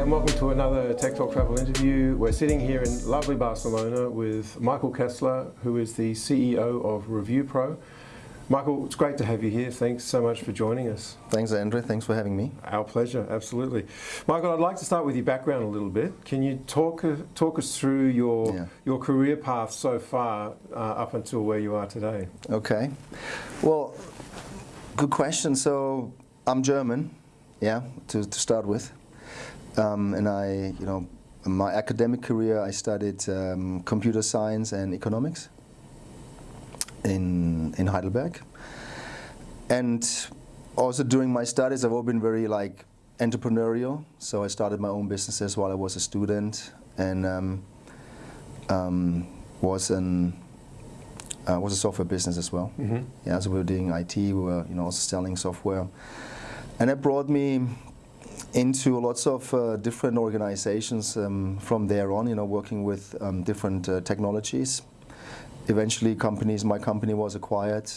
and welcome to another Tech Talk Travel interview. We're sitting here in lovely Barcelona with Michael Kessler, who is the CEO of ReviewPro. Michael, it's great to have you here. Thanks so much for joining us. Thanks, Andrew. Thanks for having me. Our pleasure, absolutely. Michael, I'd like to start with your background a little bit. Can you talk talk us through your yeah. your career path so far uh, up until where you are today? Okay. Well, good question. So I'm German, yeah, to, to start with. Um, and I, you know, my academic career, I studied um, computer science and economics in, in Heidelberg. And also during my studies, I've always been very like entrepreneurial. So I started my own businesses while I was a student and um, um, was an uh, was a software business as well. Mm -hmm. Yeah, so we were doing IT, we were you know also selling software, and that brought me into lots of uh, different organizations um, from there on. You know, working with um, different uh, technologies eventually companies, my company was acquired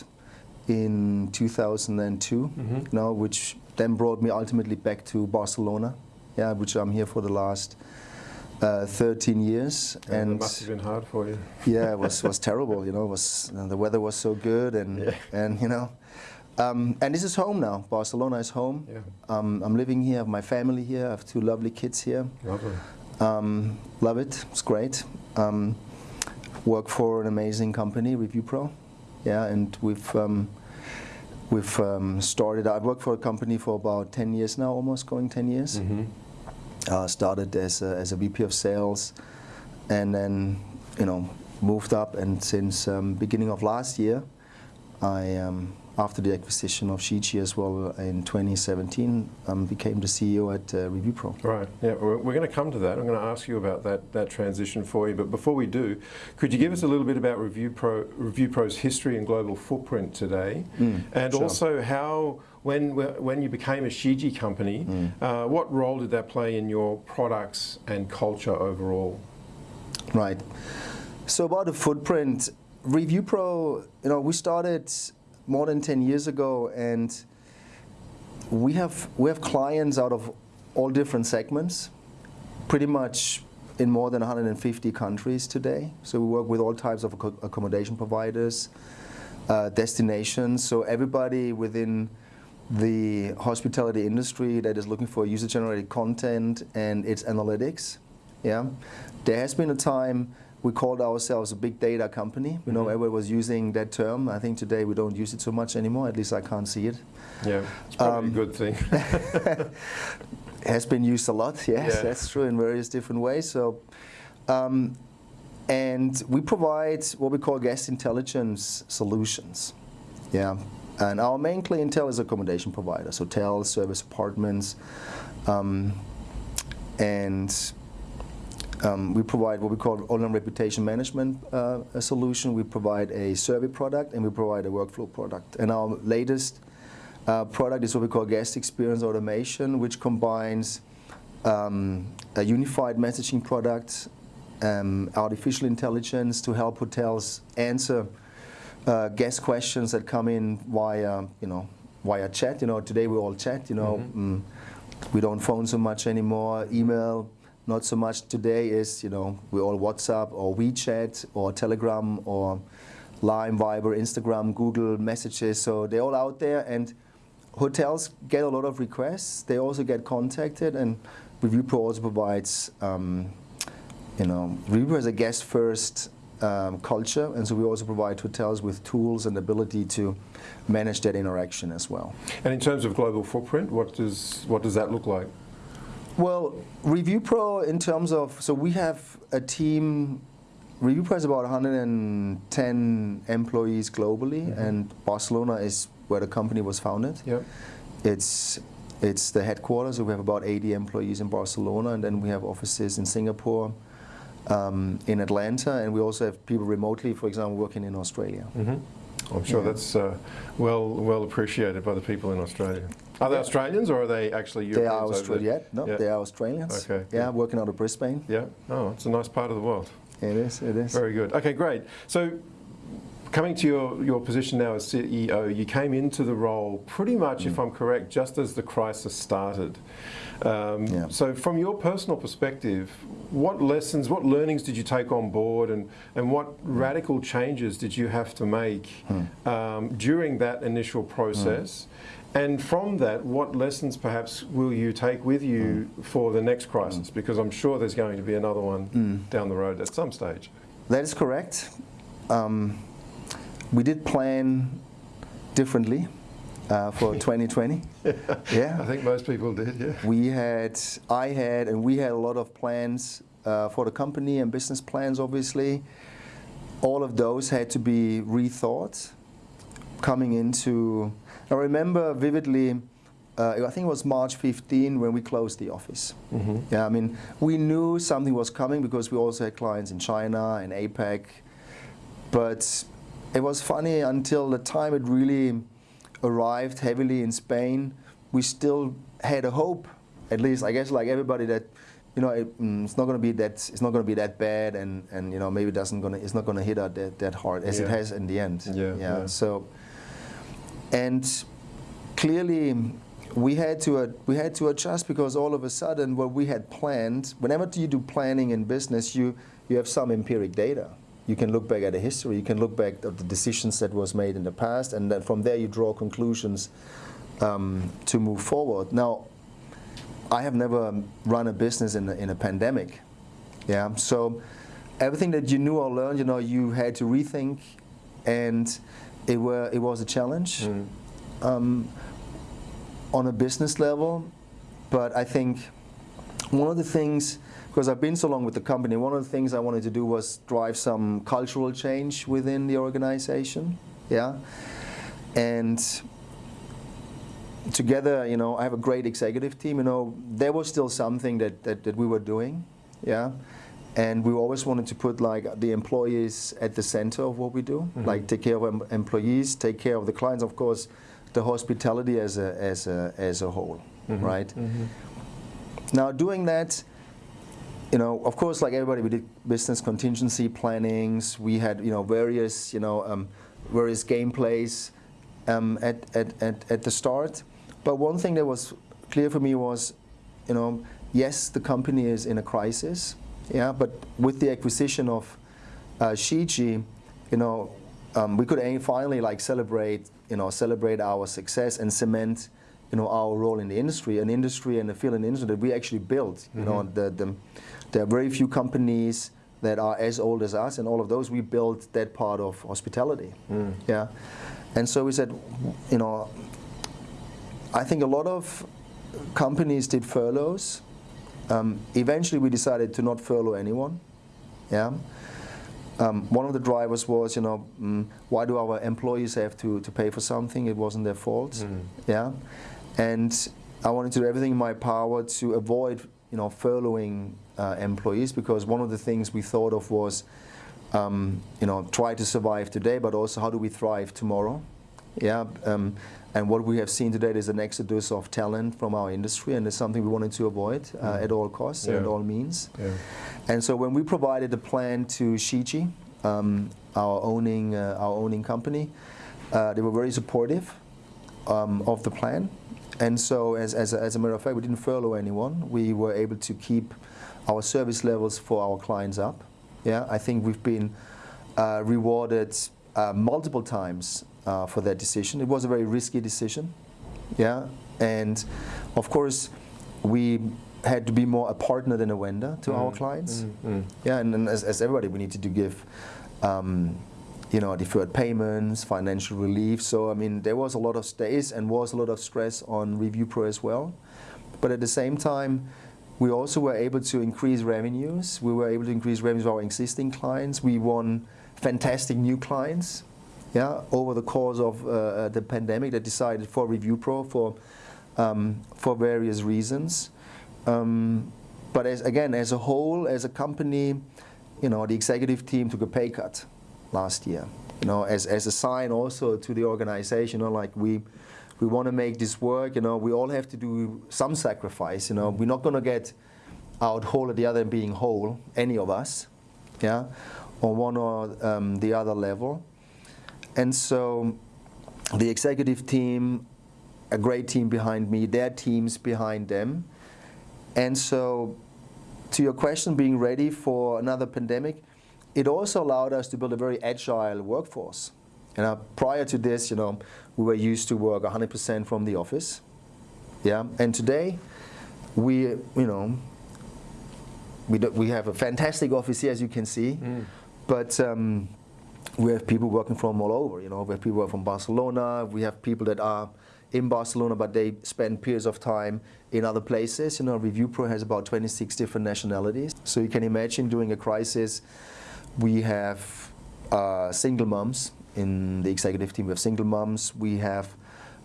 in 2002, mm -hmm. you know, which then brought me ultimately back to Barcelona, yeah, which I'm here for the last uh, 13 years. Yeah, and must have been hard for you. yeah, it was, was terrible, you know, was, the weather was so good and, yeah. and you know, um, and this is home now. Barcelona is home. Yeah. Um, I'm living here, I have my family here, I have two lovely kids here. Lovely. Um, love it, it's great. Um, work for an amazing company, ReviewPro. Yeah, and we've um, we've um, started. I've worked for a company for about 10 years now, almost going 10 years. Mm -hmm. uh, started as a, as a VP of sales, and then you know moved up. And since um, beginning of last year, I um, after the acquisition of Shiji as well in 2017, um, became the CEO at uh, ReviewPro. Right, yeah, we're, we're going to come to that. I'm going to ask you about that, that transition for you. But before we do, could you give us a little bit about ReviewPro, ReviewPro's history and global footprint today? Mm, and sure. also how, when, when you became a Shiji company, mm. uh, what role did that play in your products and culture overall? Right. So about the footprint, ReviewPro, you know, we started more than 10 years ago and we have, we have clients out of all different segments, pretty much in more than 150 countries today. So we work with all types of accommodation providers, uh, destinations, so everybody within the hospitality industry that is looking for user-generated content and its analytics. Yeah, There has been a time we called ourselves a big data company. You mm -hmm. know, mm-hmm. was using that term. I think today we don't use it so much anymore. At least I can't see it. Yeah, it's probably um, a good thing. has been used a lot. Yes, yeah. that's true in various different ways. So, um, and we provide what we call guest intelligence solutions. Yeah, and our main clientele is accommodation providers, hotels, service apartments, um, and um, we provide what we call online reputation management uh, solution. We provide a survey product and we provide a workflow product. And our latest uh, product is what we call guest experience automation, which combines um, a unified messaging product, um, artificial intelligence to help hotels answer uh, guest questions that come in via, you know, via chat. You know, today we all chat. You know, mm -hmm. mm, we don't phone so much anymore. Email not so much today is, you know, we all WhatsApp or WeChat or Telegram or Line, Viber, Instagram, Google messages. So they're all out there and hotels get a lot of requests. They also get contacted and ReviewPro also provides, um, you know, ReviewPro is a guest first um, culture and so we also provide hotels with tools and ability to manage that interaction as well. And in terms of global footprint, what does, what does that look like? Well, ReviewPro in terms of, so we have a team, ReviewPro has about 110 employees globally mm -hmm. and Barcelona is where the company was founded. Yep. It's, it's the headquarters, so we have about 80 employees in Barcelona and then we have offices in Singapore, um, in Atlanta, and we also have people remotely, for example, working in Australia. Mm -hmm. I'm sure yeah. that's uh, well well appreciated by the people in Australia. Are they Australians or are they actually Europeans? They are Australian. No, yeah. they are Australians. Okay. Yeah, working out of Brisbane. Yeah. Oh, it's a nice part of the world. It is. It is. Very good. Okay, great. So, coming to your, your position now as CEO, you came into the role pretty much, Mm. if I'm correct, just as the crisis started. Um, Yeah. So from your personal perspective, what lessons, what learnings did you take on board and, and what radical changes did you have to make Hmm. um, during that initial process? And from that, what lessons perhaps will you take with you Hmm. for the next crisis? Because I'm sure there's going to be another one Hmm. down the road at some stage. That is correct. Um, we did plan differently uh, for 2020. I yeah. I think most people did, yeah. We had, I had, and we had a lot of plans uh, for the company and business plans, obviously. All of those had to be rethought coming into. I remember vividly, uh, I think it was March 15 when we closed the office. Mm-hmm. Yeah, I mean, we knew something was coming because we also had clients in China and APAC. But it was funny until the time it really arrived heavily in Spain, we still had a hope, at least I guess like everybody that you know it, mm, it's not going to be that it's not going to be that bad and and you know maybe it doesn't going to it's not going to hit us that, that hard as it has in the end. Yeah, yeah. So and clearly we had to uh, we had to adjust because all of a sudden what we had planned whenever you do planning in business you you have some empiric data. You can look back at the history you can look back at the decisions that was made in the past and then from there you draw conclusions um, to move forward. Now I have never run a business in a, in a pandemic yeah? So everything that you knew or learned you know you had to rethink and it were it was a challenge Mm. um, on a business level, but I think one of the things, because I've been so long with the company, one of the things I wanted to do was drive some cultural change within the organization. Yeah, and together, you know, I have a great executive team. You know, there was still something that that, that we were doing. Yeah. And we always wanted to put like the employees at the center of what we do, like take care of em- employees, take care of the clients, of course, the hospitality as a as a as a whole, right? Now doing that, you know, of course, like everybody, we did business contingency plannings. We had you know various you know um, various gameplays um, at, at at at the start. But one thing that was clear for me was, you know, yes, the company is in a crisis, yeah, but with the acquisition of uh, Shiji, you know, um, we could aim- finally like celebrate, you know, celebrate our success and cement, you know, our role in the industry, an industry and a field in the industry that we actually built. You know, the, the, there are very few companies that are as old as us, and all of those we built that part of hospitality. Yeah, and so we said, you know, I think a lot of companies did furloughs. Um, eventually, we decided to not furlough anyone. Yeah. Um, one of the drivers was, you know, mm, why do our employees have to, to pay for something? It wasn't their fault. Yeah. And I wanted to do everything in my power to avoid, you know, furloughing uh, employees because one of the things we thought of was, um, you know, try to survive today, but also how do we thrive tomorrow? Yeah, um, and what we have seen today is an exodus of talent from our industry, and it's something we wanted to avoid uh, at all costs and at all means. Yeah. And so when we provided the plan to Shiji, um, our owning uh, our owning company, uh, they were very supportive um, of the plan. And so, as, as, a, as a matter of fact, we didn't furlough anyone. We were able to keep our service levels for our clients up. Yeah, I think we've been uh, rewarded uh, multiple times uh, for that decision. It was a very risky decision. Yeah, and of course, we had to be more a partner than a vendor to our clients. Mm. Yeah, and, and as, as everybody, we needed to give, um, you know, deferred payments, financial relief. So I mean, there was a lot of stays and was a lot of stress on ReviewPro as well. But at the same time, we also were able to increase revenues. We were able to increase revenues of our existing clients. We won fantastic new clients. Yeah, over the course of uh, the pandemic, that decided for ReviewPro for um, for various reasons. Um, but as, again, as a whole, as a company, you know, the executive team took a pay cut last year. You know, as, as a sign also to the organization, you know, like we we want to make this work. You know, we all have to do some sacrifice. You know, we're not going to get out whole or the other being whole, any of us, yeah, on one or um, the other level. And so the executive team, a great team behind me, their teams behind them. And so to your question, being ready for another pandemic, it also allowed us to build a very agile workforce. And uh, prior to this, you know, we were used to work 100% from the office. Yeah, and today, we, you know, we, do, we have a fantastic office here, as you can see, mm. But um, we have people working from all over. You know, we have people from Barcelona. We have people that are in Barcelona, but they spend periods of time in other places. You know, ReviewPro has about 26 different nationalities. So you can imagine during a crisis, we have uh, single moms in the executive team. We have single moms. We have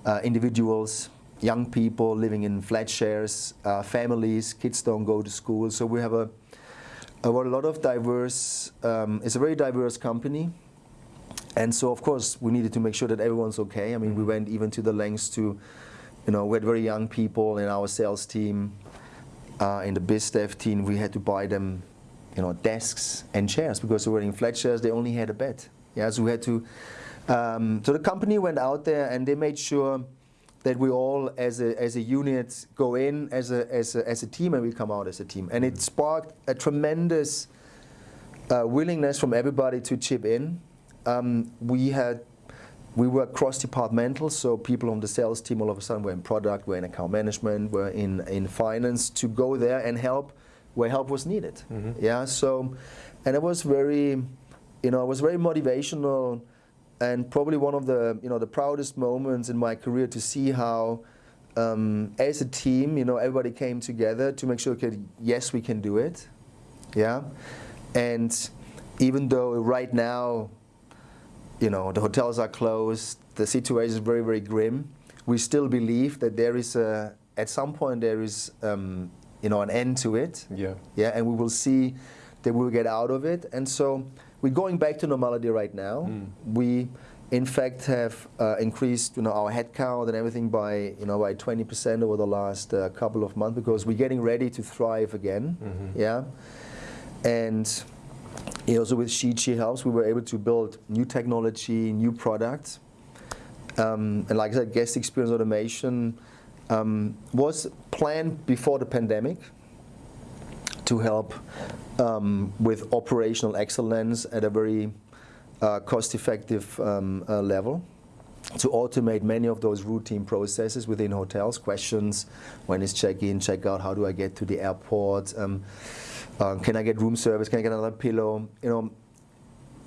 uh, individuals, young people living in flat shares, uh, families, kids don't go to school. So we have a, a, a lot of diverse, um, it's a very diverse company. And so, of course, we needed to make sure that everyone's okay. I mean, we went even to the lengths to, you know, we had very young people in our sales team, uh, in the biz dev team. We had to buy them, you know, desks and chairs because they were in flat chairs. They only had a bed. Yeah, so we had to. Um, so the company went out there and they made sure that we all, as a as a unit, go in as a as a, as a team and we come out as a team. And it sparked a tremendous uh, willingness from everybody to chip in. Um, we had we were cross-departmental, so people on the sales team all of a sudden were in product, were in account management, were in, in finance to go there and help where help was needed. Mm -hmm. Yeah, so, and it was very, you know, it was very motivational and probably one of the, you know, the proudest moments in my career to see how um, as a team, you know, everybody came together to make sure, okay, yes, we can do it. Yeah, and even though right now you know, the hotels are closed, the situation is very, very grim. We still believe that there is a, at some point there is, um, you know, an end to it. Yeah. Yeah, and we will see that we'll get out of it. And so we're going back to normality right now. Mm. We, in fact, have uh, increased, you know, our headcount and everything by, you know, by 20% over the last uh, couple of months because we're getting ready to thrive again. Mm -hmm. Yeah, and also with Shiji Helps, we were able to build new technology, new products. Um, and like I said, guest experience automation um, was planned before the pandemic to help um, with operational excellence at a very uh, cost-effective um, uh, level to automate many of those routine processes within hotels, questions, when is check-in, check-out, how do I get to the airport, um, uh, can I get room service? Can I get another pillow? You know,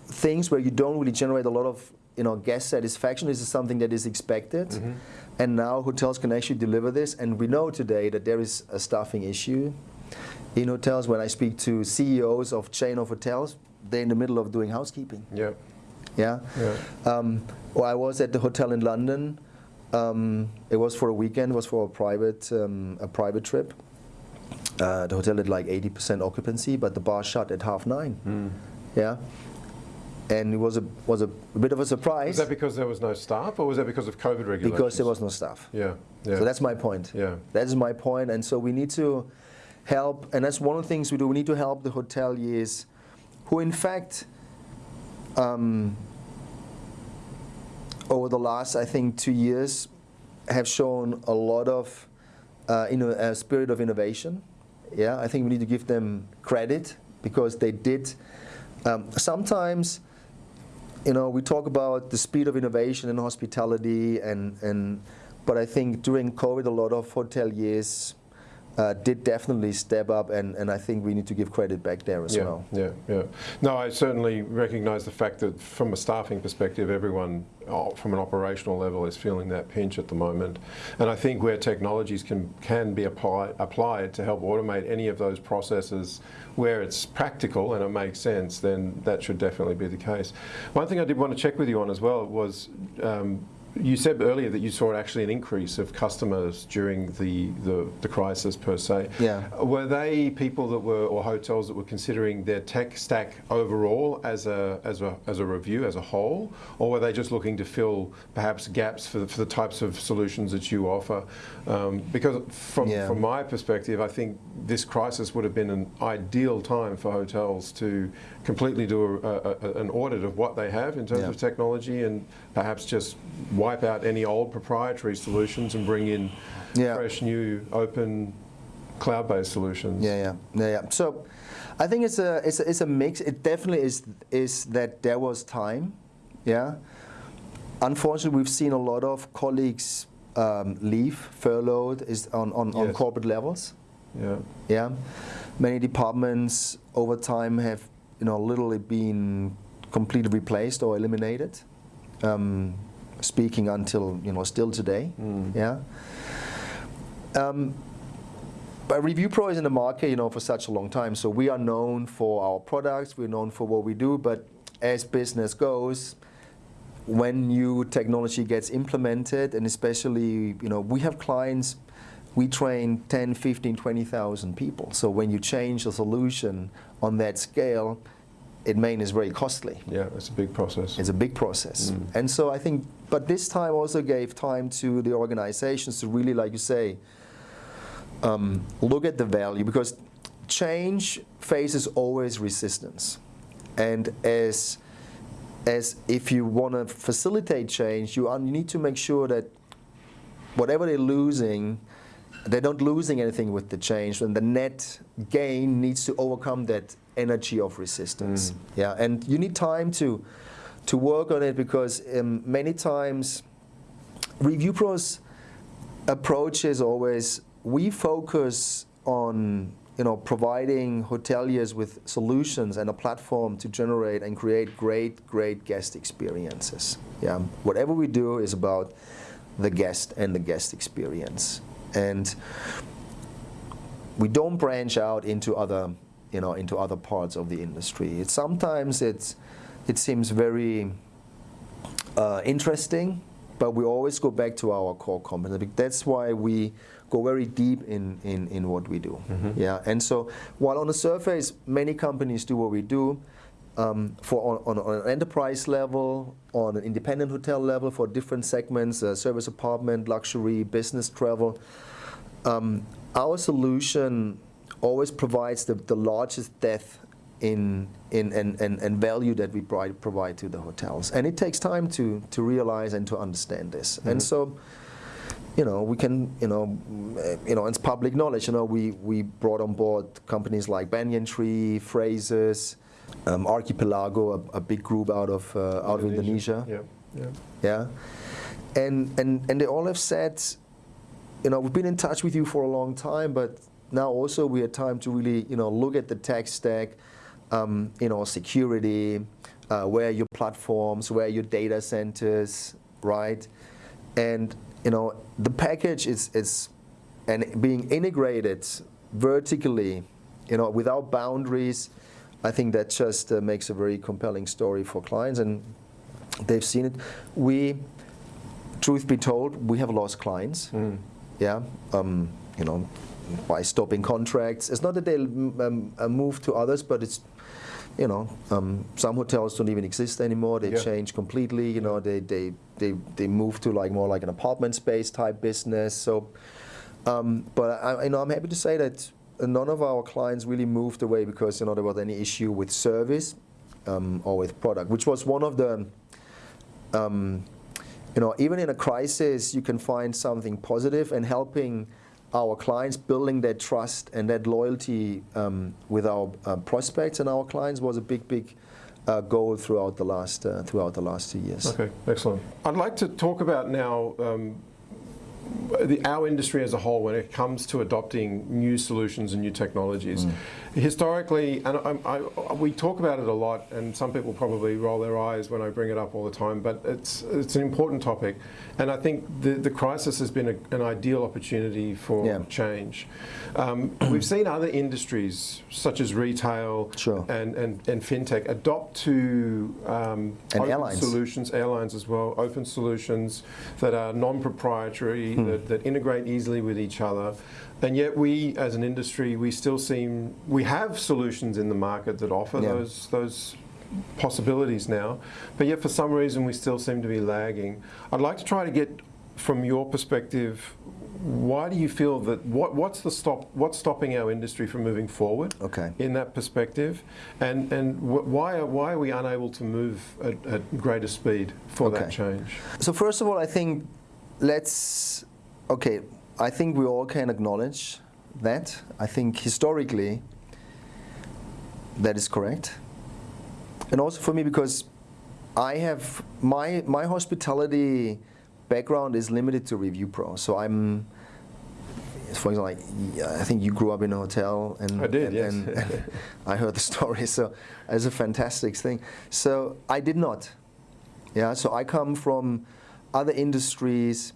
things where you don't really generate a lot of you know guest satisfaction. This is something that is expected, mm -hmm. and now hotels can actually deliver this. And we know today that there is a staffing issue in hotels. When I speak to CEOs of chain of hotels, they're in the middle of doing housekeeping. Yeah. Yeah. yeah. Um, well, I was at the hotel in London. Um, it was for a weekend. It was for a private um, a private trip uh, the hotel had like 80% occupancy, but the bar shut at half nine. Mm. Yeah. And it was a was a, a, bit of a surprise. Was that because there was no staff, or was that because of COVID regulations? Because there was no staff. Yeah, yeah. So that's my point. Yeah. That is my point, and so we need to help, and that's one of the things we do. We need to help the hoteliers, who in fact, um, over the last I think two years, have shown a lot of uh, a, spirit of innovation. Yeah, I think we need to give them credit because they did. Um, sometimes, you know, we talk about the speed of innovation in hospitality, and and, but I think during COVID, a lot of hoteliers uh, did definitely step up, and, and I think we need to give credit back there as yeah, well. Yeah, yeah. No, I certainly recognise the fact that from a staffing perspective, everyone oh, from an operational level is feeling that pinch at the moment. And I think where technologies can, can be apply, applied to help automate any of those processes where it's practical and it makes sense, then that should definitely be the case. One thing I did want to check with you on as well was um, you said earlier that you saw actually an increase of customers during the, the, the, crisis per se. Yeah. Were they people that were, or hotels that were considering their tech stack overall as a, as a, as a review, as a whole? Or were they just looking to fill perhaps gaps for the, for the types of solutions that you offer? Um, because from, yeah. from my perspective, I think this crisis would have been an ideal time for hotels to completely do a, a, an audit of what they have in terms yeah. of technology and perhaps just wipe out any old proprietary solutions and bring in yeah. fresh, new, open, cloud-based solutions. Yeah, yeah, yeah, yeah. So, I think it's a, it's a it's a mix. It definitely is is that there was time, yeah. Unfortunately, we've seen a lot of colleagues um, leave, furloughed, is on on, yes. on corporate levels. Yeah. Yeah. Many departments over time have you know literally been completely replaced or eliminated. Um, speaking until you know still today. Mm. Yeah. Um, but ReviewPro is in the market, you know, for such a long time. So we are known for our products. We're known for what we do. But as business goes, when new technology gets implemented, and especially, you know, we have clients. We train 10, 15, 20,000 people. So when you change a solution on that scale, it Maine is very costly. Yeah, it's a big process. It's a big process. Mm. And so I think, but this time also gave time to the organizations to really, like you say, um, look at the value because change faces always resistance. And as, as if you want to facilitate change, you, you need to make sure that whatever they're losing, they're not losing anything with the change, and the net gain needs to overcome that energy of resistance. Mm. Yeah, and you need time to to work on it because um, many times ReviewPro's approach is always we focus on you know providing hoteliers with solutions and a platform to generate and create great great guest experiences. Yeah, whatever we do is about the guest and the guest experience. And we don't branch out into other, you know, into other parts of the industry. It, sometimes it's, it seems very uh, interesting, but we always go back to our core competence. That's why we go very deep in, in, in what we do. Mm -hmm. Yeah, and so while on the surface, many companies do what we do, um, for on, on, an enterprise level, on an independent hotel level for different segments, uh, service apartment, luxury, business travel. Um, our solution always provides the, the largest depth in, in and, and, and value that we provide, provide to the hotels. And it takes time to, to realize and to understand this. Mm -hmm. And so, you know, we can, you know, you know, it's public knowledge. You know, we, we brought on board companies like Banyan Tree, Frasers, um, Archipelago, a, a, big group out of uh, out of Indonesia. Yeah, yeah, yeah. And and and they all have said, you know, we've been in touch with you for a long time, but now also we had time to really, you know, look at the tech stack, um, you know, security, uh, where your platforms, where your data centers, right? And you know, the package is is and being integrated vertically, you know, without boundaries I think that just uh, makes a very compelling story for clients, and they've seen it. We, truth be told, we have lost clients. Mm. Yeah, um, you know, by stopping contracts. It's not that they um, uh, move to others, but it's you know, um, some hotels don't even exist anymore. They yeah. change completely. You know, they, they they they move to like more like an apartment space type business. So, um, but I, you know, I'm happy to say that none of our clients really moved away because you know there was any issue with service um, or with product, which was one of the um, you know even in a crisis you can find something positive and helping our clients building that trust and that loyalty um, with our uh, prospects and our clients was a big big uh, goal throughout the last uh, throughout the last two years. Okay, excellent. I'd like to talk about now um, the, our industry as a whole when it comes to adopting new solutions and new technologies. Mm. Historically, and I, I, we talk about it a lot, and some people probably roll their eyes when I bring it up all the time, but it's, it's an important topic. And I think the, the crisis has been a, an ideal opportunity for yeah. change. Um, we've seen other industries, such as retail sure. and, and, and fintech, adopt to um, open airlines. solutions, airlines as well, open solutions that are non-proprietary, hmm. that, that integrate easily with each other. And yet we, as an industry, we still seem, we have solutions in the market that offer yeah. those, those possibilities now, but yet for some reason we still seem to be lagging. I'd like to try to get, from your perspective, why do you feel that what, what's the stop what's stopping our industry from moving forward okay. in that perspective and and why are, why are we unable to move at, at greater speed for okay. that change so first of all I think let's okay I think we all can acknowledge that I think historically that is correct and also for me because I have my my hospitality background is limited to ReviewPro. So I'm, for example, like, I think you grew up in a hotel, and I did, and, yes. and, and I heard the story. So it's a fantastic thing. So I did not. Yeah. So I come from other industries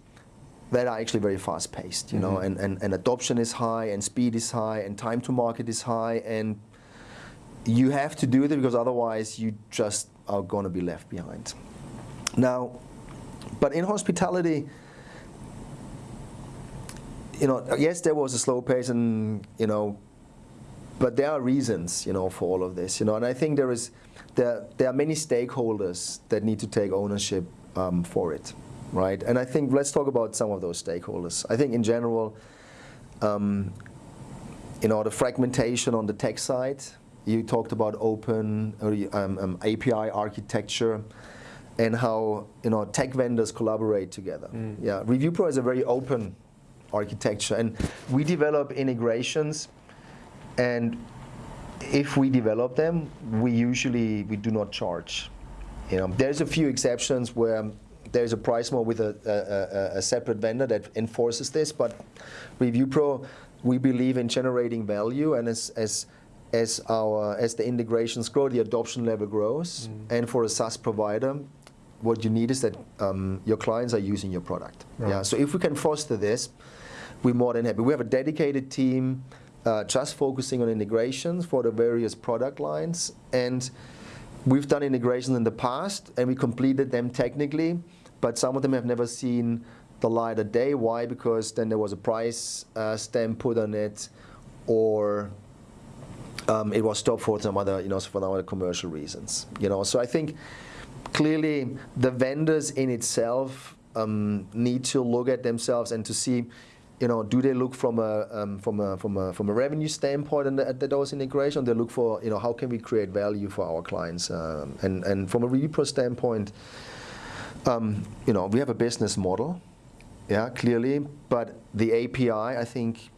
that are actually very fast paced, you mm -hmm. know, mm-hmm. and, and, and adoption is high, and speed is high, and time to market is high, and you have to do it because otherwise you just are going to be left behind. Now, but in hospitality, you know, yes, there was a slow pace, and you know, but there are reasons, you know, for all of this, you know, and I think there is, there, there are many stakeholders that need to take ownership um, for it, right? And I think let's talk about some of those stakeholders. I think in general, um, you know, the fragmentation on the tech side. You talked about open um, um API architecture and how you know tech vendors collaborate together. Mm. Yeah, ReviewPro is a very open architecture, and we develop integrations, and if we develop them, we usually we do not charge. You know, there's a few exceptions where there's a price more with a, a, a separate vendor that enforces this, but ReviewPro, we believe in generating value, and as as as our as the integrations grow, the adoption level grows, mm. and for a SaaS provider, what you need is that um, your clients are using your product. Right. Yeah. So if we can foster this, we're more than happy. We have a dedicated team uh, just focusing on integrations for the various product lines, and we've done integrations in the past, and we completed them technically, but some of them have never seen the light of day. Why? Because then there was a price uh, stamp put on it, or um, it was stopped for some other, you know, for other commercial reasons. You know, so I think clearly the vendors in itself um, need to look at themselves and to see, you know, do they look from a um, from a from a from a revenue standpoint at, those integration? They look for, you know, how can we create value for our clients? Um, and and from a ReviewPro standpoint, um, you know, we have a business model, yeah, clearly, but the API, I think.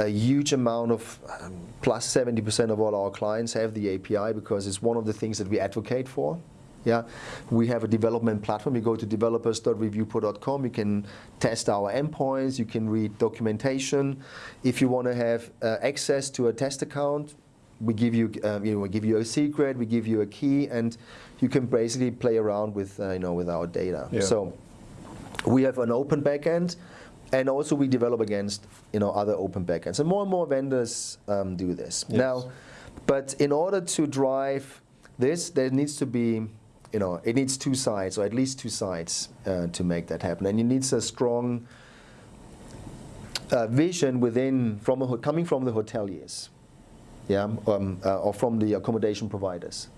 A huge amount of um, plus 70% of all our clients have the API because it's one of the things that we advocate for. Yeah, we have a development platform. You go to developers.reviewpro.com. You can test our endpoints. You can read documentation. If you want to have uh, access to a test account, we give you, um, you know, we give you a secret. We give you a key, and you can basically play around with, uh, you know, with our data. Yeah. So we have an open backend, and also we develop against, you know, other open backends. And more and more vendors um, do this yes. now. But in order to drive this, there needs to be you know, it needs two sides, or at least two sides, uh, to make that happen. And it needs a strong uh, vision within, from a, coming from the hoteliers, yeah, um, uh, or from the accommodation providers.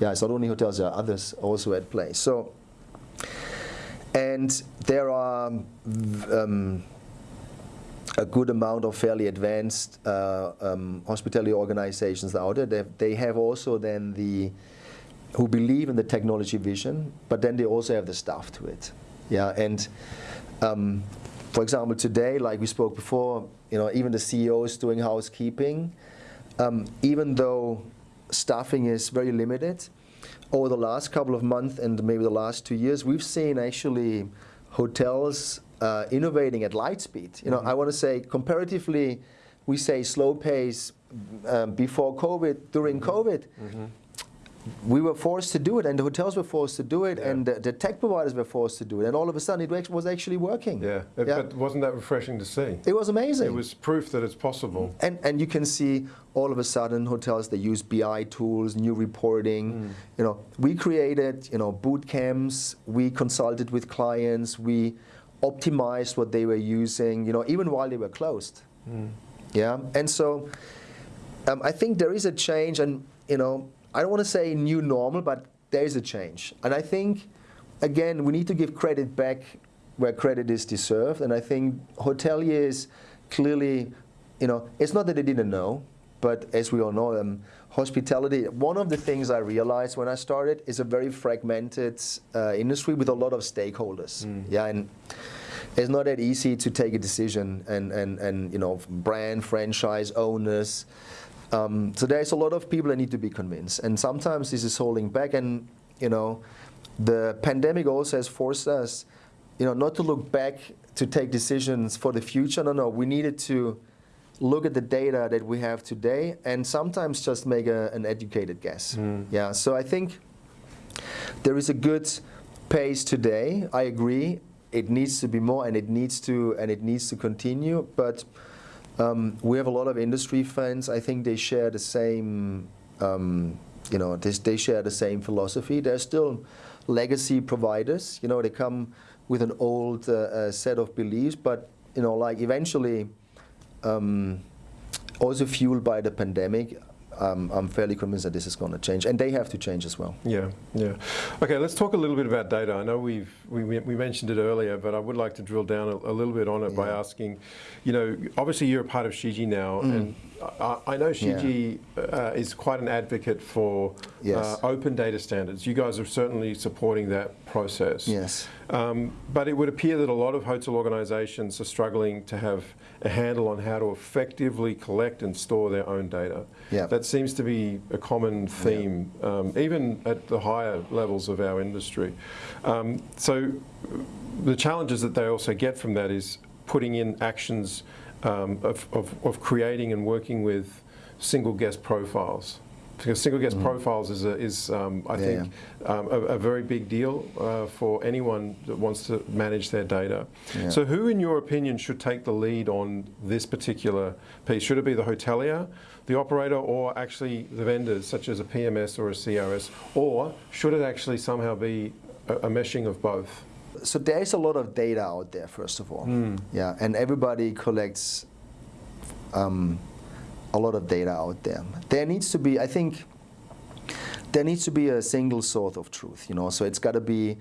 Yeah, it's not only hotels, there are others also at play. So, and there are um, a good amount of fairly advanced uh, um, hospitality organizations out there. They, they have also then the who believe in the technology vision, but then they also have the staff to it. Yeah, and um, for example, today, like we spoke before, you know, even the CEO is doing housekeeping. Um, even though staffing is very limited, over the last couple of months and maybe the last two years, we've seen actually hotels uh, innovating at light speed. You know, I want to say comparatively, we say slow pace um, before COVID, during COVID. We were forced to do it, and the hotels were forced to do it, Yeah. and the, the tech providers were forced to do it, and all of a sudden it was actually working. Yeah, Yeah. but wasn't that refreshing to see? It was amazing. It was proof that it's possible. And, and you can see all of a sudden hotels they use BI tools, new reporting. You know, we created you know boot camps. We consulted with clients. We optimized what they were using. You know, even while they were closed. Yeah, and so um, I think there is a change, and you know, I don't want to say new normal, but there is a change, and I think again we need to give credit back where credit is deserved, and I think hoteliers clearly, you know, it's not that they didn't know, but as we all know, um, hospitality. One of the things I realized when I started is a very fragmented uh, industry with a lot of stakeholders. Yeah, and it's not that easy to take a decision and, and, and you know brand franchise owners um, so there's a lot of people that need to be convinced and sometimes this is holding back and you know the pandemic also has forced us you know not to look back to take decisions for the future no no we needed to look at the data that we have today and sometimes just make a, an educated guess yeah so i think there is a good pace today. I agree. It needs to be more, and it needs to, and it needs to continue. But um, we have a lot of industry friends. I think they share the same, um, you know, they, they share the same philosophy. They're still legacy providers. You know, they come with an old uh, uh, set of beliefs, but you know, like eventually, um, also fueled by the pandemic. Um, I'm fairly convinced that this is going to change, and they have to change as well. Yeah, yeah. Okay, let's talk a little bit about data. I know we've we, we mentioned it earlier, but I would like to drill down a, a little bit on it by asking, you know, obviously you're a part of Shiji now, and I, I know Shiji uh, is quite an advocate for Yes. uh, open data standards. You guys are certainly supporting that process. Yes. Um, but it would appear that a lot of hotel organisations are struggling to have a handle on how to effectively collect and store their own data. Yeah. That seems to be a common theme, um, even at the higher levels of our industry. Um, so the challenges that they also get from that is putting in actions um, of, of, of creating and working with single guest profiles. Because single guest profiles is, a, is um, I. Yeah, think, um, a, a very big deal uh, for anyone that wants to manage their data. Yeah. So, who, in your opinion, should take the lead on this particular piece? Should it be the hotelier, the operator, or actually the vendors, such as a PMS or a CRS, or should it actually somehow be a, a meshing of both? So there is a lot of data out there, first of all. Hmm. Yeah, and everybody collects um, a lot of data out there. There needs to be, I think, there needs to be a single source of truth. You know, so it's got to be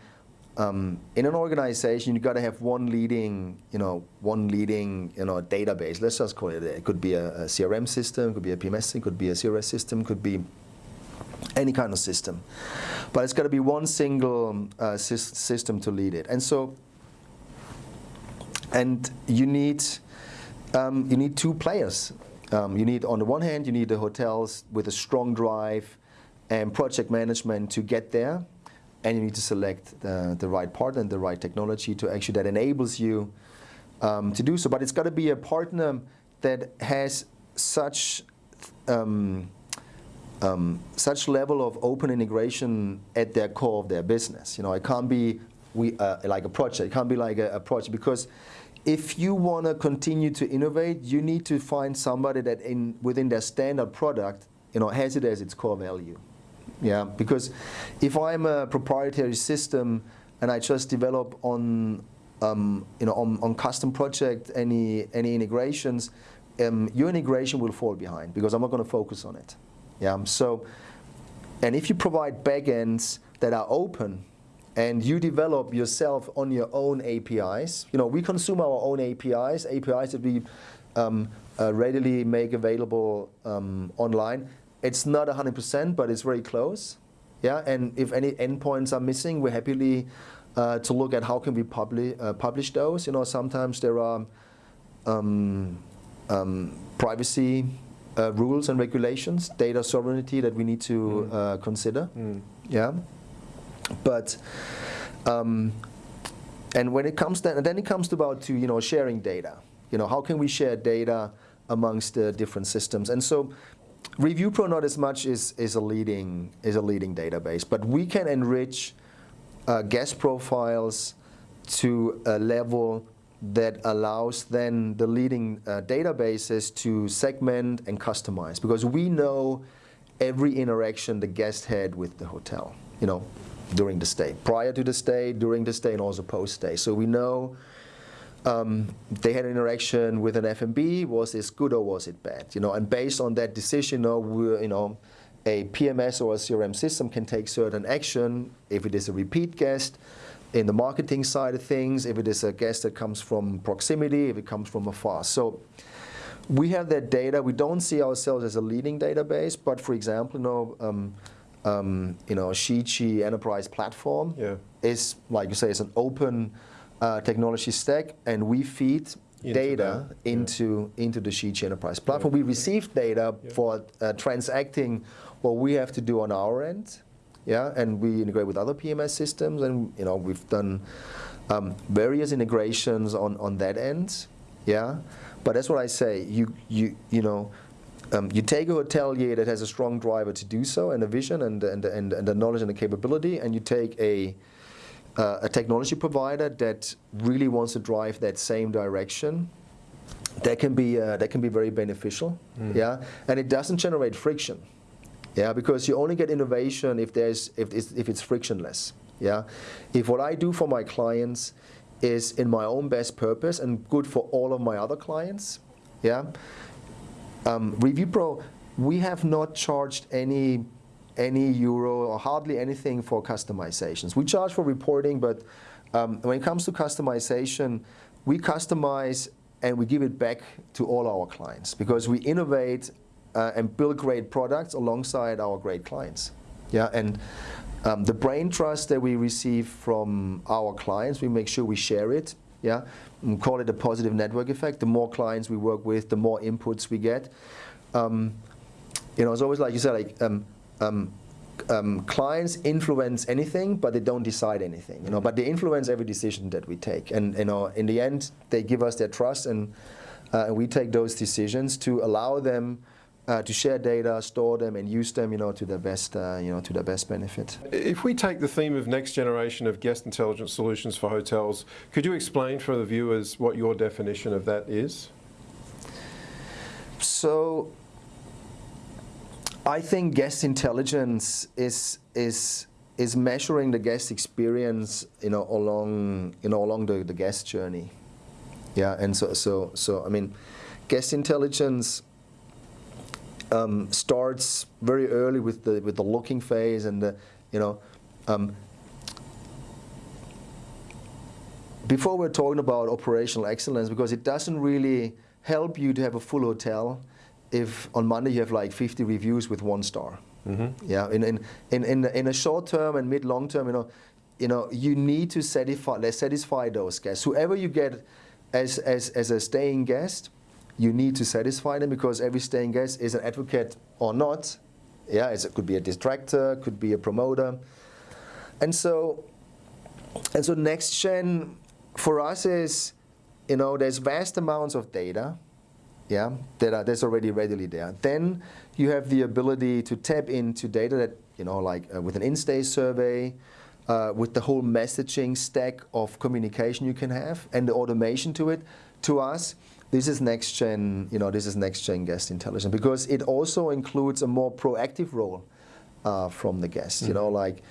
um, in an organization. You've got to have one leading, you know, one leading, you know, database. Let's just call it. It could be a, a CRM system, could be a PMS, system, could be a CRS system, could be any kind of system. But it's got to be one single uh, sys- system to lead it. And so, and you need um, you need two players. Um, you need, on the one hand, you need the hotels with a strong drive and project management to get there, and you need to select the, the right partner and the right technology to actually that enables you um, to do so. But it's got to be a partner that has such um, um, such level of open integration at their core of their business. You know, it can't be we uh, like a project. It can't be like a, a project because if you want to continue to innovate, you need to find somebody that in within their standard product, you know, has it as its core value. Yeah, because if I'm a proprietary system and I just develop on um, you know on, on custom project any any integrations, um, your integration will fall behind because I'm not going to focus on it. Yeah, so and if you provide backends that are open and you develop yourself on your own APIs, you know, we consume our own APIs, APIs that we um, uh, readily make available um, online. It's not 100%, but it's very close. Yeah, and if any endpoints are missing, we're happily uh, to look at how can we publish uh, publish those. You know, sometimes there are um, um, privacy uh, rules and regulations, data sovereignty that we need to uh, consider. Yeah, but um, and when it comes then it comes about to you know sharing data. You know, how can we share data amongst the different systems? And so, ReviewPro not as much is is a leading is a leading database, but we can enrich uh, guest profiles to a level that allows then the leading uh, databases to segment and customize because we know every interaction the guest had with the hotel, you know, during the stay, prior to the stay, during the stay, and also post-stay. So we know um, they had an interaction with an F&B, was this good or was it bad? You know, and based on that decision, you know, you know, a PMS or a CRM system can take certain action if it is a repeat guest, in the marketing side of things, if it is a guest that comes from proximity, if it comes from afar. So we have that data. We don't see ourselves as a leading database, but for example, you know, um, um, you know, Shiji Enterprise Platform yeah. is, like you say, it's an open uh, technology stack, and we feed Into data that, yeah. into into the Shiji Enterprise Platform. We receive data Yeah. for uh, transacting what we have to do on our end, yeah, and we integrate with other PMS systems, and you know we've done um, various integrations on on that end, yeah. But that's what I say. You you you know. Um, you take a hotelier that has a strong driver to do so, and a vision, and and and, and the knowledge and the capability, and you take a uh, a technology provider that really wants to drive that same direction. That can be uh, that can be very beneficial, yeah, and it doesn't generate friction. Yeah, because you only get innovation if there's if it's, if it's frictionless. Yeah, if what I do for my clients is in my own best purpose and good for all of my other clients. Yeah, um, ReviewPro, we have not charged any any euro or hardly anything for customizations. We charge for reporting, but um, when it comes to customization, we customize and we give it back to all our clients because we innovate uh, and build great products alongside our great clients. Yeah, and um, the brain trust that we receive from our clients, we make sure we share it. Yeah, and call it a positive network effect. The more clients we work with, the more inputs we get. Um, you know, it's always like you said, like um, um, um, clients influence anything, but they don't decide anything. You know, but they influence every decision that we take. And you know, in the end, they give us their trust, and uh, and we take those decisions to allow them uh, to share data, store them, and use them. You know, to their best. Uh, you know, to their best benefit. If we take the theme of next generation of guest intelligence solutions for hotels, could you explain for the viewers what your definition of that is? So I think guest intelligence is is is measuring the guest experience, you know, along you know along the, the guest journey. Yeah, and so so so I mean, guest intelligence um, starts very early with the with the looking phase and the you know. Um, before we're talking about operational excellence, because it doesn't really help you to have a full hotel if on Monday you have like 50 reviews with one star. Yeah, in, in, in, in, in a short term and mid long term, you know, you know, you need to satisfy, satisfy those guests. Whoever you get as, as, as a staying guest, you need to satisfy them because every staying guest is an advocate or not. Yeah, it could be a distractor, could be a promoter. And so, and so next gen for us is, you know, there's vast amounts of data, yeah, that are, that's already readily there. Then you have the ability to tap into data that, you know, like uh, with an in-stay survey, uh, with the whole messaging stack of communication you can have and the automation to it. To us, this is next gen, you know, this is next gen guest intelligence because it also includes a more proactive role uh, from the guest. You know, like,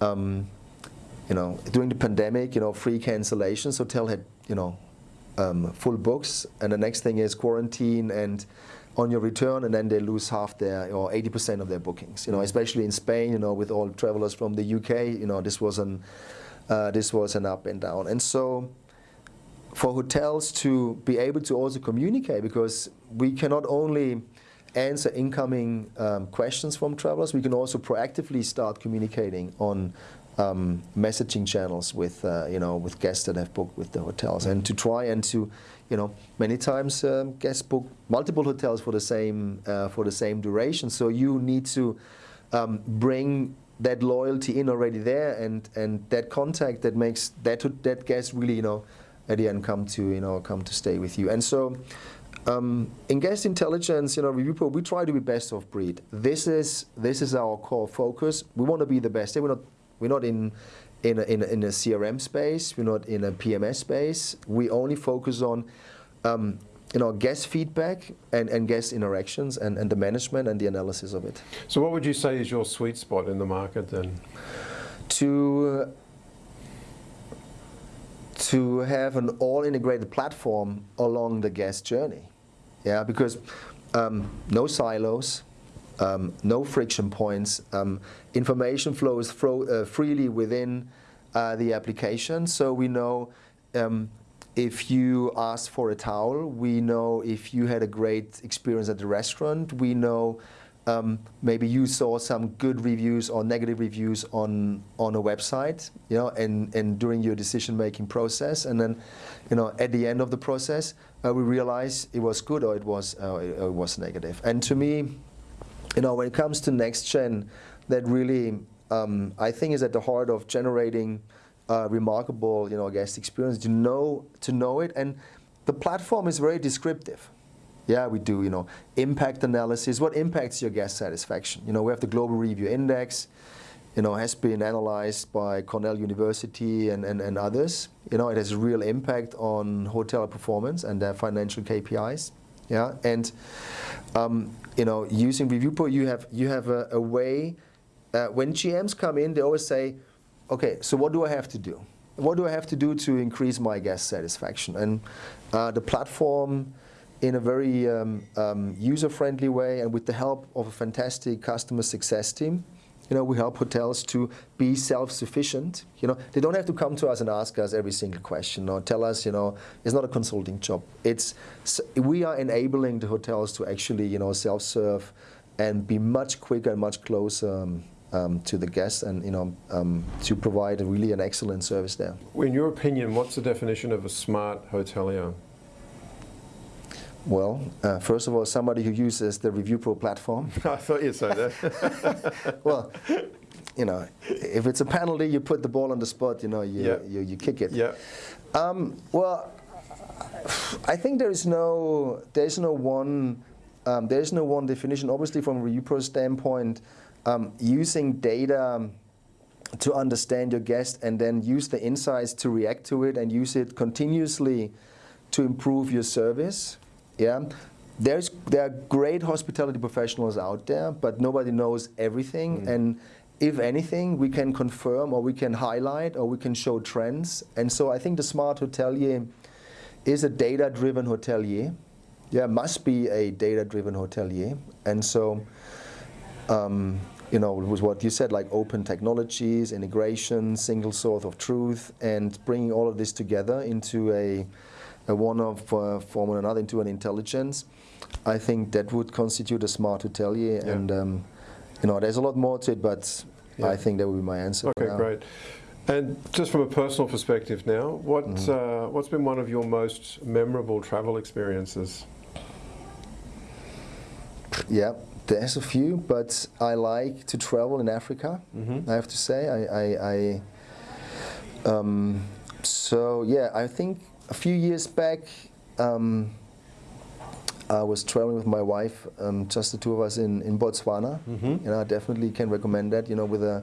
um, you know, during the pandemic, you know, free cancellations, hotel had, you know, um, full books, and the next thing is quarantine and on your return, and then they lose half their or 80% of their bookings. You know, especially in Spain, you know, with all travelers from the UK, you know, this was an uh, this was an up and down, and so for hotels to be able to also communicate because we cannot only answer incoming um, questions from travelers, we can also proactively start communicating on um, messaging channels with uh, you know with guests that have booked with the hotels, and to try and to you know many times um, guests book multiple hotels for the same uh, for the same duration. So you need to um, bring that loyalty in already there, and and that contact that makes that that guest really you know at the end come to you know come to stay with you. And so um, in guest intelligence, you know, we try to be best of breed. This is this is our core focus. We want to be the best. We're not we're not in in a, in a, in a CRM space. We're not in a PMS space. We only focus on um, you know, guest feedback and, and guest interactions and, and the management and the analysis of it. So what would you say is your sweet spot in the market then? To, to have an all-integrated platform along the guest journey. Yeah, because um, no silos, um, no friction points, um, information flows fro uh, freely within uh, the application, so we know um, if you ask for a towel, we know if you had a great experience at the restaurant, we know um, maybe you saw some good reviews or negative reviews on on a website, you know, and, and during your decision-making process, and then, you know, at the end of the process, uh, we realize it was good or it was uh, it, it was negative. And to me, you know, when it comes to next gen, that really um, I think is at the heart of generating uh, remarkable, you know, guest experience. To know to know it, and the platform is very descriptive. Yeah, we do, you know, impact analysis. What impacts your guest satisfaction? You know, we have the Global Review Index. You know, has been analyzed by Cornell University and, and, and others. You know, it has a real impact on hotel performance and their financial KPIs. Yeah, and um, you know, using ReviewPro, you have you have a, a way. Uh, when GMs come in, they always say, okay, so what do I have to do? What do I have to do to increase my guest satisfaction? And uh, the platform, in a very um, um, user-friendly way and with the help of a fantastic customer success team, you know, we help hotels to be self-sufficient. You know, they don't have to come to us and ask us every single question or tell us, you know, it's not a consulting job. It's we are enabling the hotels to actually, you know, self-serve and be much quicker and much closer um, um, to the guests and you know um, to provide really an excellent service there. In your opinion, what's the definition of a smart hotelier? Well, uh, first of all, somebody who uses the ReviewPro platform. I thought you'd say that. well, you know, if it's a penalty, you put the ball on the spot. You know, you you, you, kick it. Yeah. Um, well, I think there is no there is no one um, there is no one definition. Obviously, from a ReviewPro standpoint, um, using data to understand your guest and then use the insights to react to it and use it continuously to improve your service. Yeah, there's there are great hospitality professionals out there, but nobody knows everything. Mm. And if anything, we can confirm or we can highlight or we can show trends. And so I think the smart hotelier is a data-driven hotelier. Yeah, must be a data-driven hotelier. And so um, you know, was what you said, like open technologies, integration, single source of truth, and bringing all of this together into a one of uh, form or another into an intelligence. I think that would constitute a smart hotelier, yeah. and um, you know, there's a lot more to it, but yeah. I think that would be my answer. Okay, great. And just from a personal perspective now, what mm uh, what's been one of your most memorable travel experiences? Yeah, there's a few, but I like to travel in Africa. Mm -hmm. I have to say, I, I, I um, so yeah, I think a few years back, um, I was traveling with my wife, um, just the two of us in in Botswana. Mm -hmm. You know, I definitely can recommend that. You know, with a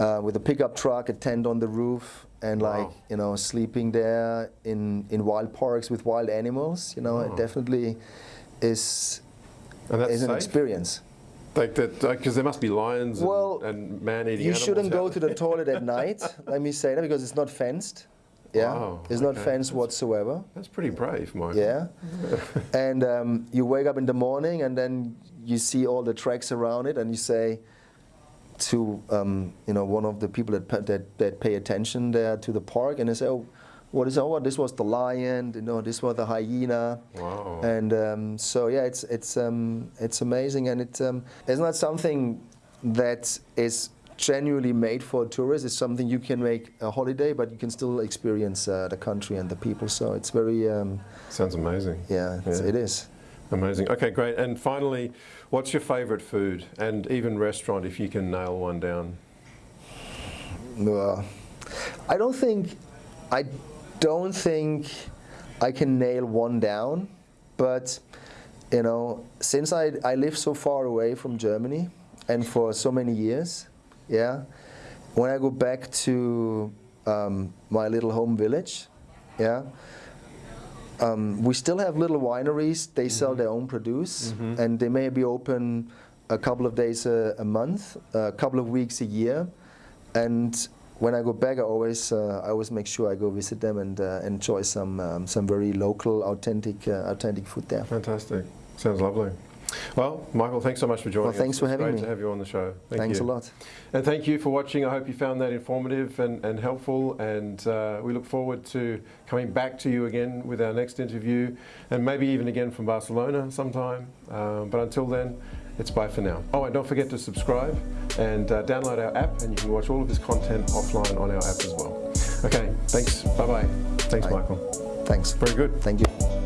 uh, with a pickup truck, a tent on the roof, and wow. like you know, sleeping there in in wild parks with wild animals. You know, it definitely is and that's is an safe? experience. Like that, because there must be lions well, and, and man-eating You shouldn't go to the toilet at night, let me say that, because it's not fenced. Yeah, wow, it's okay. not fenced that's, whatsoever. That's pretty brave, Mike. Yeah, and um, you wake up in the morning and then you see all the tracks around it, and you say to um, you know one of the people that, that that pay attention there to the park, and they say, oh, what is oh this was the lion you know this was the hyena wow. and um, so yeah it's it's um, it's amazing and it um, it's not something that is genuinely made for tourists. It's something you can make a holiday but you can still experience uh, the country and the people. So it's very um, sounds amazing. Yeah, yeah. it is. Amazing. Okay great. And finally what's your favorite food? And even restaurant if you can nail one down. Uh, I don't think, I don't think I can nail one down, but you know, since I, I live so far away from Germany and for so many years, yeah, when I go back to um, my little home village, yeah, um, we still have little wineries. They sell their own produce, and they may be open a couple of days a, a month, a couple of weeks a year. And when I go back, I always uh, I always make sure I go visit them and uh, enjoy some um, some very local, authentic uh, authentic food there. Fantastic. Sounds lovely. Well, Michael, thanks so much for joining Well, thanks us. for having great me. to have you on the show. Thank Thanks you. a lot. And thank you for watching. I hope you found that informative and, and helpful. And uh, we look forward to coming back to you again with our next interview and maybe even again from Barcelona sometime. Um, but until then, it's bye for now. Oh, and don't forget to subscribe and uh, download our app, and you can watch all of this content offline on our app as well. Okay, thanks. Bye bye. Thanks, Bye. Michael. Thanks. Very good. Thank you.